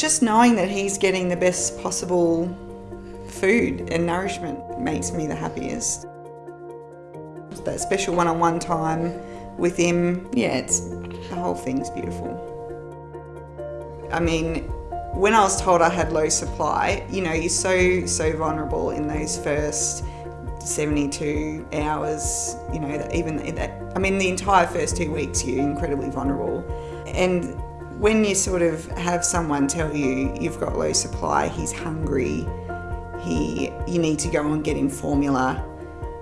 Just knowing that he's getting the best possible food and nourishment makes me the happiest. That special one-on-one time with him, yeah, it's the whole thing's beautiful. I mean, when I was told I had low supply, you know, you're so, so vulnerable in those first 72 hours, you know, even that, I mean, the entire first two weeks, you're incredibly vulnerable. And when you sort of have someone tell you you've got low supply, he's hungry, he, you need to go and get him formula,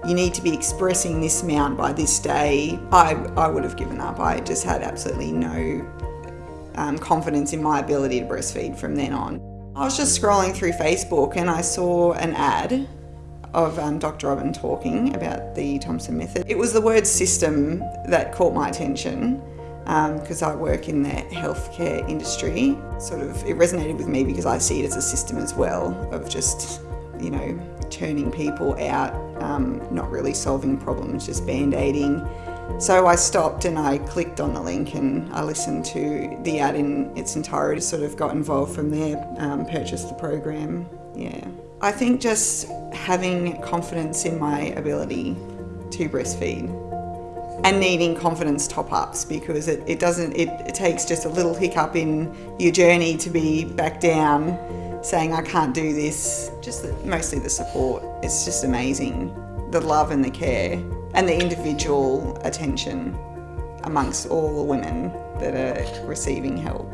you need to be expressing this amount by this day, I, I would have given up. I just had absolutely no um, confidence in my ability to breastfeed from then on. I was just scrolling through Facebook and I saw an ad of um, Dr. Robin talking about the Thompson method. It was the word system that caught my attention because um, I work in the healthcare industry. Sort of, it resonated with me because I see it as a system as well of just, you know, turning people out, um, not really solving problems, just band-aiding. So I stopped and I clicked on the link and I listened to the ad in its entirety, sort of got involved from there, um, purchased the program, yeah. I think just having confidence in my ability to breastfeed and needing confidence top-ups because it, it doesn't, it, it takes just a little hiccup in your journey to be back down saying I can't do this, just the, mostly the support. It's just amazing, the love and the care and the individual attention amongst all the women that are receiving help.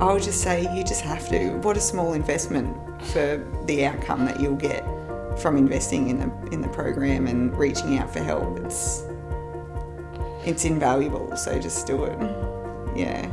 I would just say you just have to. What a small investment for the outcome that you'll get from investing in the in the program and reaching out for help. It's it's invaluable, so just do it. Yeah.